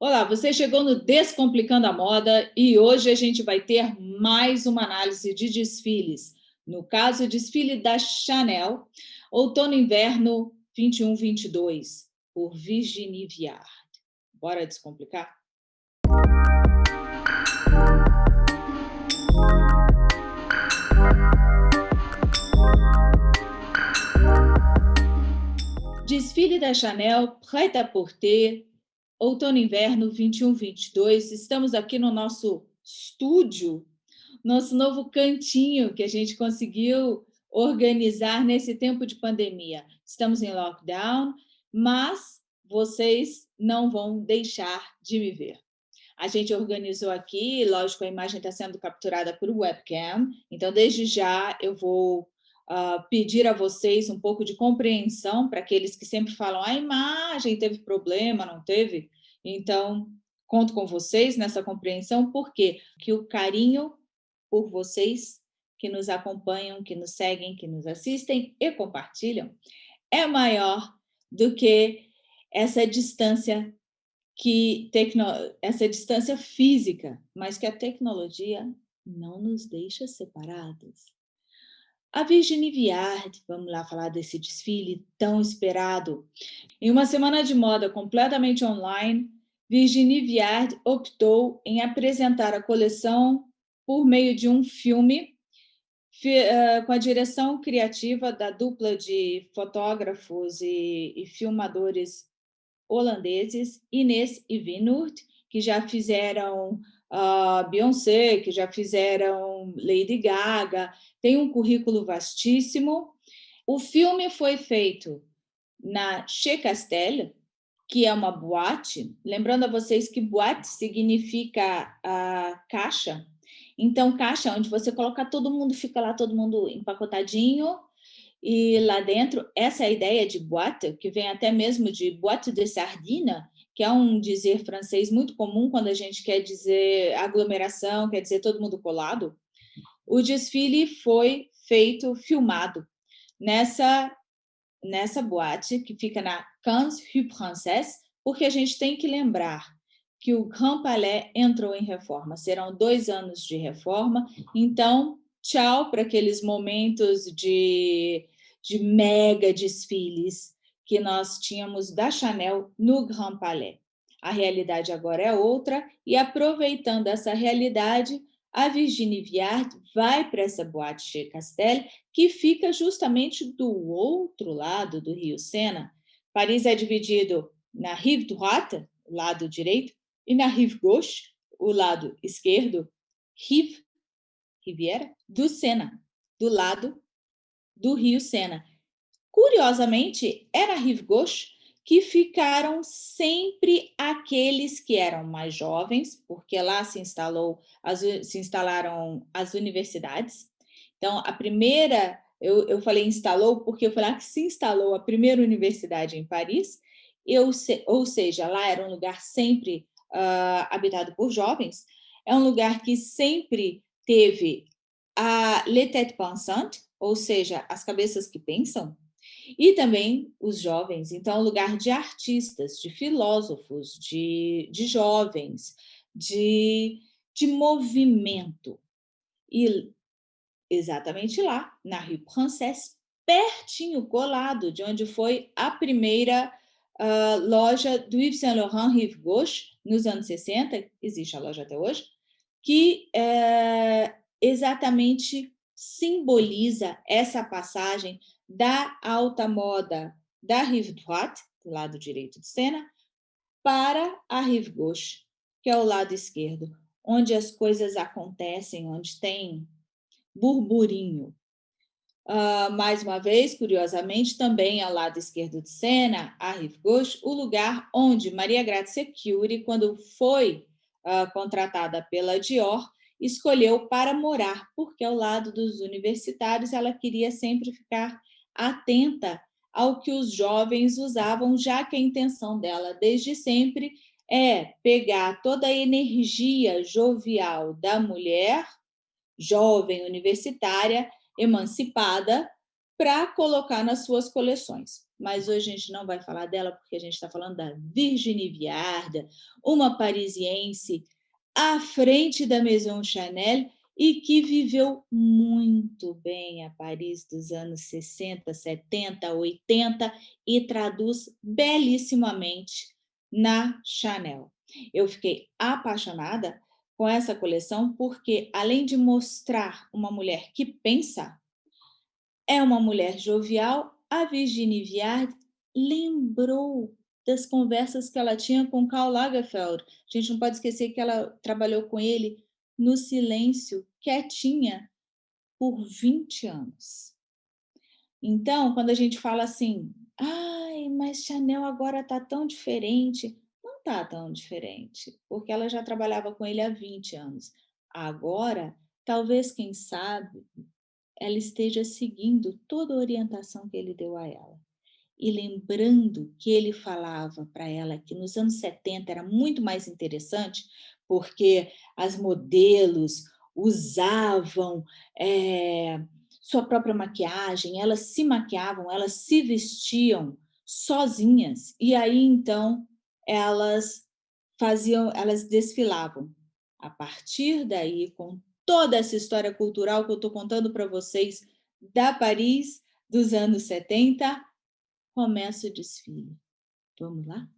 Olá, você chegou no Descomplicando a Moda e hoje a gente vai ter mais uma análise de desfiles. No caso, o desfile da Chanel, outono inverno 21-22, por Virginie Viard. Bora descomplicar? Desfile da Chanel, prêt-à-porter, outono inverno 21-22. Estamos aqui no nosso estúdio, nosso novo cantinho que a gente conseguiu organizar nesse tempo de pandemia. Estamos em lockdown, mas vocês não vão deixar de me ver. A gente organizou aqui, lógico, a imagem está sendo capturada por webcam, então desde já eu vou uh, pedir a vocês um pouco de compreensão para aqueles que sempre falam a imagem teve problema, não teve? Então, conto com vocês nessa compreensão, porque que o carinho por vocês que nos acompanham, que nos seguem, que nos assistem e compartilham, é maior do que essa distância que tecno... essa distância física, mas que a tecnologia não nos deixa separados. A Virginie Viard, vamos lá falar desse desfile tão esperado. Em uma semana de moda completamente online, Virginie Viard optou em apresentar a coleção por meio de um filme eh, com a direção criativa da dupla de fotógrafos e, filmadores holandeses, Inês e Vinurt, que já fizeram uh, Beyoncé, que já fizeram Lady Gaga, tem um currículo vastíssimo. O filme foi feito na Chez Castel, que é uma boate. Lembrando a vocês que boate significa uh, caixa. Então, caixa onde você coloca todo mundo, fica lá todo mundo empacotadinho, e lá dentro, essa é a ideia de boate, que vem até mesmo de boate de sardina, que é um dizer francês muito comum quando a gente quer dizer aglomeração, quer dizer todo mundo colado, o desfile foi feito, filmado, nessa, nessa boate que fica na Cannes Rue Princesse, porque a gente tem que lembrar que o Grand Palais entrou em reforma. Serão dois anos de reforma, então tchau para aqueles momentos de, de mega desfiles que nós tínhamos da Chanel no Grand Palais. A realidade agora é outra, e aproveitando essa realidade, a Virginie Viard vai para essa boate Chez Castel, que fica justamente do outro lado do Rio Sena. Paris é dividido na Rive Droite, lado direito, e na Rive Gauche, o lado esquerdo, Rive, Riviera, do Sena, do lado do Rio Sena. Curiosamente, era Gauche que ficaram sempre aqueles que eram mais jovens, porque lá se, instalou, as, se instalaram as universidades. Então, a primeira, eu, eu falei instalou porque foi lá que se instalou a primeira universidade em Paris, eu, ou seja, lá era um lugar sempre uh, habitado por jovens, é um lugar que sempre teve a les têtes pensantes, ou seja, as cabeças que pensam, e também os jovens, então, lugar de artistas, de filósofos, de, de jovens, de, de movimento. E exatamente lá, na Rue Princesse, pertinho, colado, de onde foi a primeira uh, loja do Yves Saint Laurent Rive Gauche, nos anos 60, existe a loja até hoje, que é, exatamente simboliza essa passagem da alta moda da rive droite, do lado direito de cena, para a rive gauche, que é o lado esquerdo, onde as coisas acontecem, onde tem burburinho. Uh, mais uma vez, curiosamente, também ao lado esquerdo de cena, a rive gauche, o lugar onde Maria Grazia Curie, quando foi uh, contratada pela Dior, escolheu para morar, porque ao lado dos universitários ela queria sempre ficar atenta ao que os jovens usavam, já que a intenção dela, desde sempre, é pegar toda a energia jovial da mulher, jovem universitária, emancipada, para colocar nas suas coleções. mas hoje a gente não vai falar dela porque a gente está falando da Virginie Viarda, uma parisiense à frente da Maison Chanel e que viveu muito bem a Paris dos anos 60, 70, 80 e traduz belíssimamente na Chanel. Eu fiquei apaixonada com essa coleção porque, além de mostrar uma mulher que pensa, é uma mulher jovial, a Virginie Viard lembrou das conversas que ela tinha com Karl Lagerfeld. A gente não pode esquecer que ela trabalhou com ele no silêncio, quietinha, por 20 anos. Então, quando a gente fala assim, ai, mas Chanel agora está tão diferente, não está tão diferente, porque ela já trabalhava com ele há 20 anos. Agora, talvez, quem sabe, ela esteja seguindo toda a orientação que ele deu a ela. E lembrando que ele falava para ela que nos anos 70 era muito mais interessante, porque as modelos usavam é, sua própria maquiagem, elas se maquiavam, elas se vestiam sozinhas, e aí então elas faziam, elas desfilavam. A partir daí, com toda essa história cultural que eu estou contando para vocês da Paris dos anos 70, começa o desfile. Vamos lá?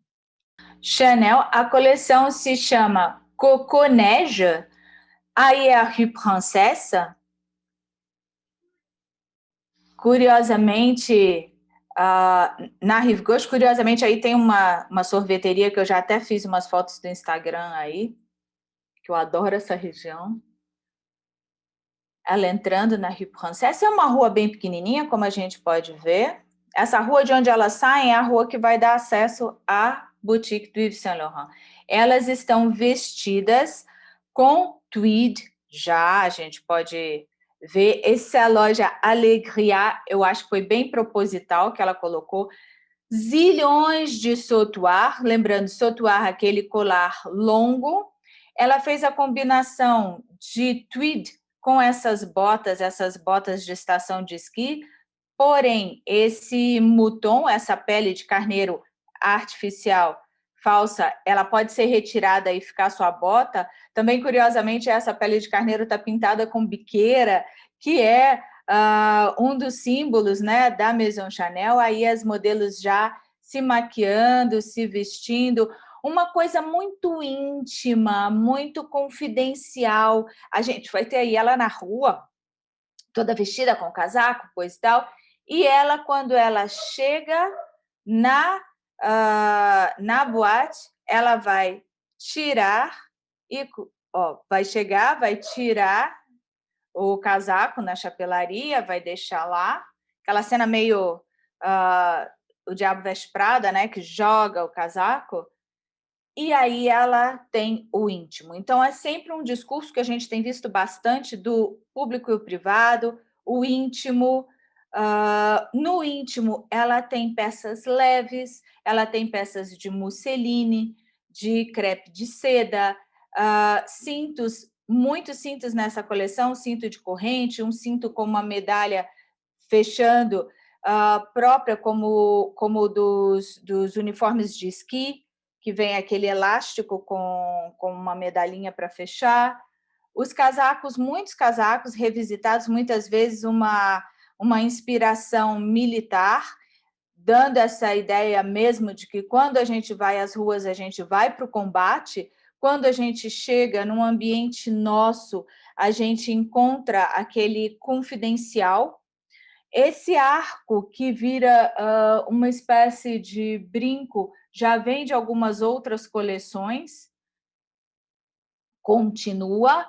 Chanel, a coleção se chama Coco Neige, aí é a Rue Princesse. Curiosamente, uh, na Rive Gauche, curiosamente, aí tem uma, uma sorveteria que eu já até fiz umas fotos do Instagram aí, que eu adoro essa região. Ela entrando na Rue Princesse, é uma rua bem pequenininha, como a gente pode ver. Essa rua de onde elas saem é a rua que vai dar acesso à boutique do Yves Saint Laurent elas estão vestidas com tweed, já a gente pode ver. Essa loja Alegria, eu acho que foi bem proposital que ela colocou. Zilhões de sautoir, lembrando, sautoir, aquele colar longo. Ela fez a combinação de tweed com essas botas, essas botas de estação de esqui, porém, esse mouton, essa pele de carneiro artificial, falsa, ela pode ser retirada e ficar sua bota. Também, curiosamente, essa pele de carneiro está pintada com biqueira, que é uh, um dos símbolos né, da Maison Chanel. Aí as modelos já se maquiando, se vestindo, uma coisa muito íntima, muito confidencial. A gente vai ter aí ela na rua, toda vestida com casaco, coisa e tal, e ela, quando ela chega na uh, na boate, ela vai tirar e ó, vai chegar, vai tirar o casaco na chapelaria, vai deixar lá, aquela cena meio uh, o Diabo Veste Prada, né, que joga o casaco, e aí ela tem o íntimo. Então, é sempre um discurso que a gente tem visto bastante do público e o privado, o íntimo, Uh, no íntimo, ela tem peças leves, ela tem peças de musseline, de crepe de seda, uh, cintos, muitos cintos nessa coleção, cinto de corrente, um cinto com uma medalha fechando, uh, própria como, como dos, dos uniformes de esqui, que vem aquele elástico com, com uma medalhinha para fechar. Os casacos, muitos casacos revisitados, muitas vezes uma uma inspiração militar, dando essa ideia mesmo de que quando a gente vai às ruas, a gente vai para o combate, quando a gente chega num ambiente nosso, a gente encontra aquele confidencial. Esse arco que vira uh, uma espécie de brinco já vem de algumas outras coleções, continua.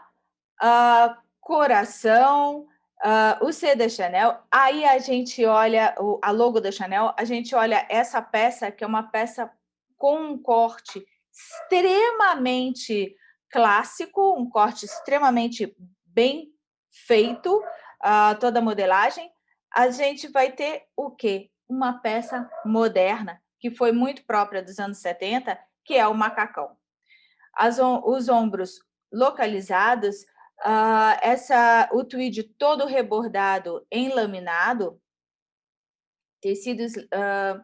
Uh, coração, Uh, o C da Chanel, aí a gente olha o, a logo da Chanel, a gente olha essa peça, que é uma peça com um corte extremamente clássico, um corte extremamente bem feito, uh, toda a modelagem, a gente vai ter o quê? Uma peça moderna, que foi muito própria dos anos 70, que é o macacão. As, os ombros localizados, Uh, essa, o tweed todo rebordado em laminado, tecidos uh,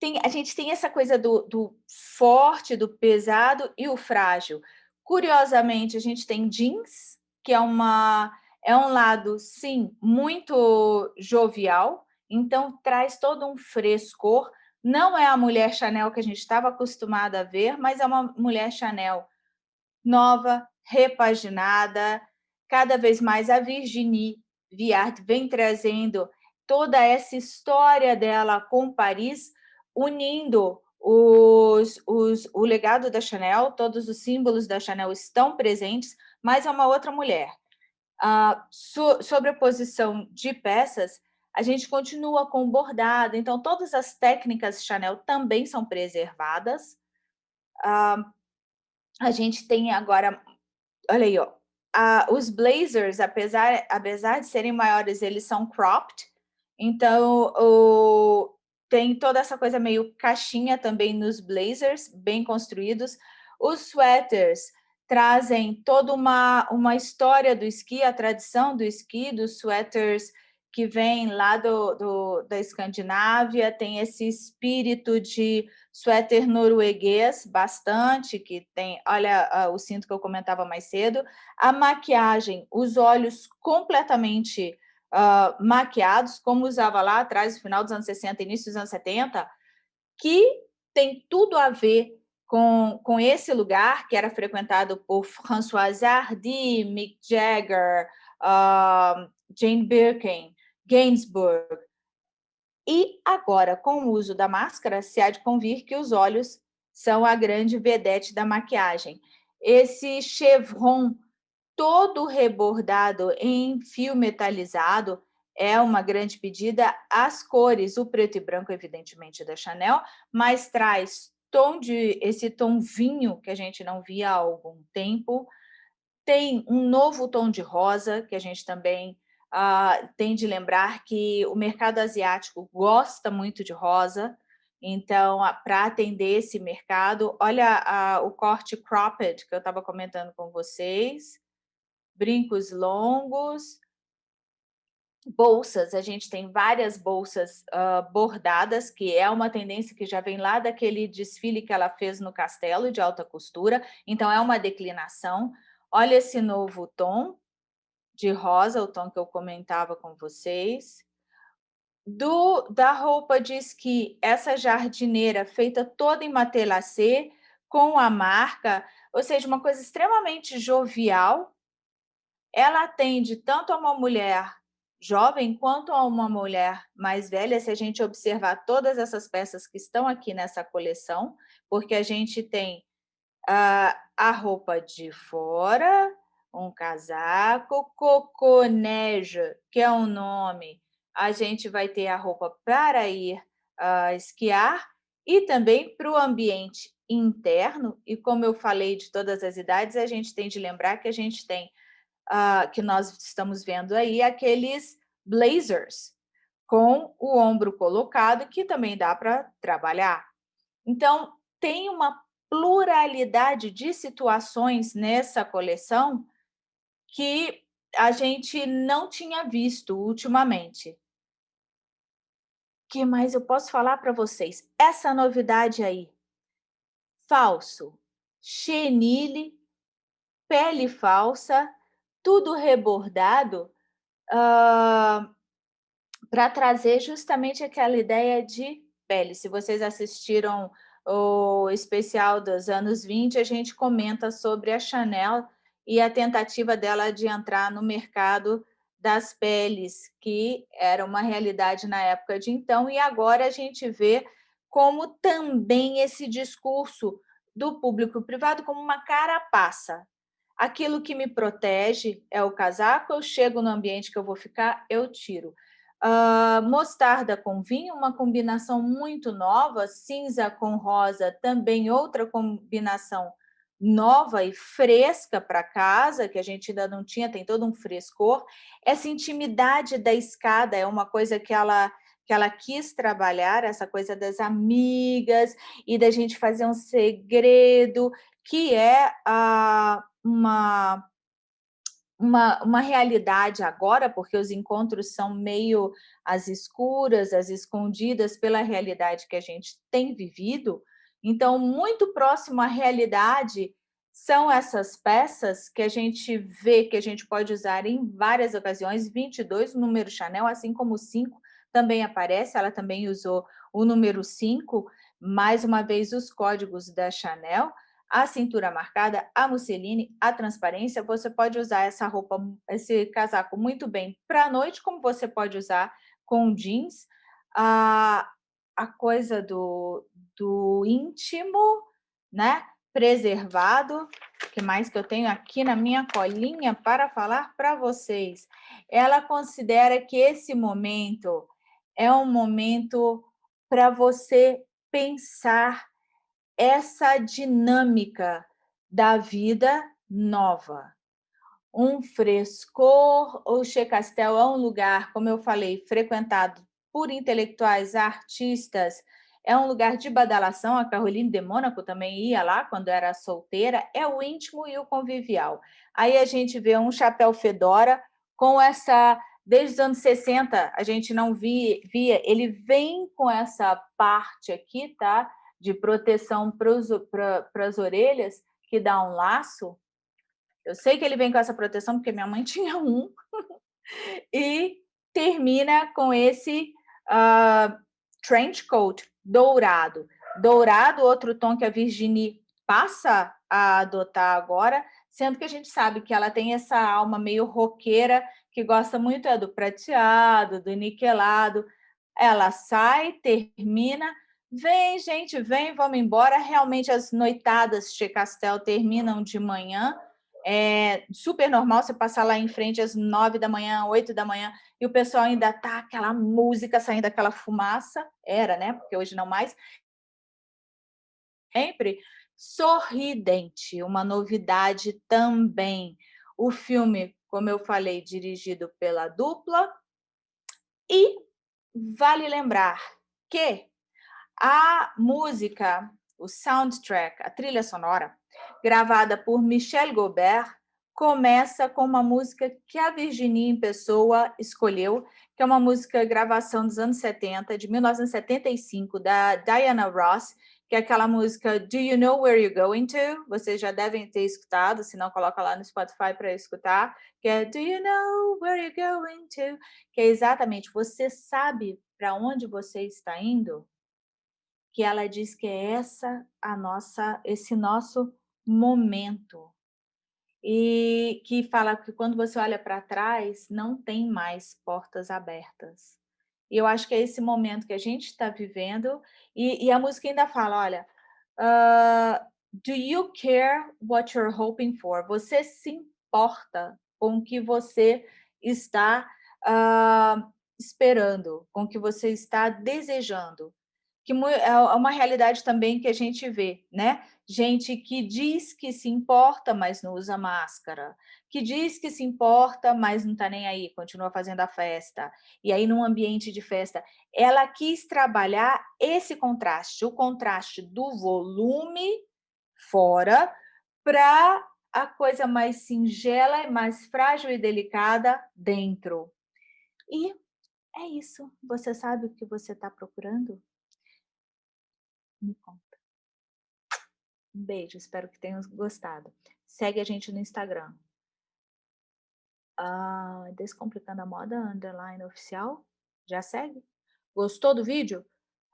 tem, a gente tem essa coisa do, do forte, do pesado e o frágil. Curiosamente, a gente tem jeans, que é, uma, é um lado, sim, muito jovial, então traz todo um frescor. Não é a mulher Chanel que a gente estava acostumada a ver, mas é uma mulher Chanel nova, repaginada, cada vez mais a Virginie Viard vem trazendo toda essa história dela com Paris, unindo os, os, o legado da Chanel, todos os símbolos da Chanel estão presentes, mas é uma outra mulher. Ah, so, sobre a posição de peças, a gente continua com bordado, então todas as técnicas Chanel também são preservadas. Ah, a gente tem agora, olha aí, ó, ah, os blazers, apesar, apesar de serem maiores, eles são cropped, então o, tem toda essa coisa meio caixinha também nos blazers, bem construídos. Os sweaters trazem toda uma, uma história do esqui, a tradição do esqui, dos sweaters que vem lá do, do, da Escandinávia, tem esse espírito de suéter norueguês, bastante, que tem, olha o cinto que eu comentava mais cedo, a maquiagem, os olhos completamente uh, maquiados, como usava lá atrás, no final dos anos 60, início dos anos 70, que tem tudo a ver com, com esse lugar, que era frequentado por François Hardy, Mick Jagger, uh, Jane Birkin, Gainsbourg. E agora, com o uso da máscara, se há de convir que os olhos são a grande vedete da maquiagem. Esse chevron todo rebordado em fio metalizado é uma grande pedida. As cores, o preto e branco, evidentemente, da Chanel, mas traz tom de esse tom vinho que a gente não via há algum tempo. Tem um novo tom de rosa, que a gente também uh, tem de lembrar que o mercado asiático gosta muito de rosa, então, para atender esse mercado, olha uh, o corte cropped que eu estava comentando com vocês, brincos longos, bolsas, a gente tem várias bolsas uh, bordadas, que é uma tendência que já vem lá daquele desfile que ela fez no castelo de alta costura, então é uma declinação. Olha esse novo tom, de rosa, o tom que eu comentava com vocês. Do, da roupa diz que essa jardineira feita toda em matelacê, com a marca, ou seja, uma coisa extremamente jovial. Ela atende tanto a uma mulher jovem quanto a uma mulher mais velha, se a gente observar todas essas peças que estão aqui nessa coleção, porque a gente tem uh, a roupa de fora, um casaco, coconeja, que é um nome, a gente vai ter a roupa para ir uh, esquiar e também para o ambiente interno, e como eu falei de todas as idades, a gente tem de lembrar que a gente tem, uh, que nós estamos vendo aí, aqueles blazers, com o ombro colocado, que também dá para trabalhar. Então, tem uma pluralidade de situações nessa coleção que a gente não tinha visto ultimamente. Que mais eu posso falar para vocês? Essa novidade aí. Falso, chenille, pele falsa, tudo rebordado, uh, para trazer justamente aquela ideia de pele. Se vocês assistiram o especial dos anos 20, a gente comenta sobre a Chanel e a tentativa dela de entrar no mercado das peles, que era uma realidade na época de então, e agora a gente vê como também esse discurso do público privado como uma carapaça. Aquilo que me protege é o casaco, eu chego no ambiente que eu vou ficar, eu tiro. Uh, mostarda com vinho, uma combinação muito nova, cinza com rosa, também outra combinação nova e fresca para casa, que a gente ainda não tinha, tem todo um frescor. Essa intimidade da escada é uma coisa que ela que ela quis trabalhar, essa coisa das amigas e da gente fazer um segredo, que é ah, uma, uma, uma realidade agora, porque os encontros são meio às escuras, às escondidas pela realidade que a gente tem vivido. Então, muito próximo à realidade são essas peças que a gente vê que a gente pode usar em várias ocasiões, 22, o número Chanel, assim como o 5 também aparece, ela também usou o número 5, mais uma vez os códigos da Chanel, a cintura marcada, a musseline, a transparência, você pode usar essa roupa, esse casaco muito bem para a noite, como você pode usar com jeans, a, a coisa do, do íntimo, né? preservado, que mais que eu tenho aqui na minha colinha para falar para vocês. Ela considera que esse momento é um momento para você pensar essa dinâmica da vida nova. Um frescor, o Che Castel é um lugar, como eu falei, frequentado por intelectuais, artistas, é um lugar de badalação, a Caroline de Mônaco também ia lá quando era solteira, é o íntimo e o convivial. Aí a gente vê um chapéu fedora com essa, desde os anos 60, a gente não via, via ele vem com essa parte aqui, tá? De proteção para as orelhas, que dá um laço. Eu sei que ele vem com essa proteção, porque minha mãe tinha um. e termina com esse uh, trench coat, dourado. Dourado, outro tom que a Virginie passa a adotar agora, sendo que a gente sabe que ela tem essa alma meio roqueira, que gosta muito é do prateado, do niquelado. Ela sai, termina, vem, gente, vem, vamos embora. Realmente as noitadas de Castel terminam de manhã, é super normal você passar lá em frente às nove da manhã, oito da manhã, e o pessoal ainda tá aquela música saindo aquela fumaça, era, né? Porque hoje não mais. Sempre sorridente, uma novidade também. O filme, como eu falei, dirigido pela dupla. E vale lembrar que a música, o soundtrack, a trilha sonora, gravada por Michel Gobert, começa com uma música que a Virginia em pessoa escolheu, que é uma música gravação dos anos 70, de 1975, da Diana Ross, que é aquela música Do You Know Where You're Going To? Vocês já devem ter escutado, se não, coloca lá no Spotify para escutar, que é Do You Know Where You're Going To? Que é exatamente, você sabe para onde você está indo? Que ela diz que é essa a nossa, esse nosso momento, e que fala que quando você olha para trás, não tem mais portas abertas. E eu acho que é esse momento que a gente está vivendo, e, e, a música ainda fala, olha, uh, do you care what you're hoping for? Você se importa com o que você está uh, esperando, com o que você está desejando? Que é uma realidade também que a gente vê, né? gente que diz que se importa, mas não usa máscara, que diz que se importa, mas não está nem aí, continua fazendo a festa. E aí, num ambiente de festa, ela quis trabalhar esse contraste, o contraste do volume fora para a coisa mais singela, mais frágil e delicada dentro. E é isso. Você sabe o que você está procurando? Me conta. Um beijo, espero que tenham gostado. Segue a gente no Instagram. Ah, Descomplicando a Moda, underline oficial. Já segue? Gostou do vídeo?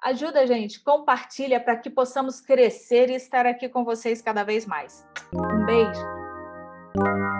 Ajuda a gente, compartilha para que possamos crescer e estar aqui com vocês cada vez mais. Um beijo!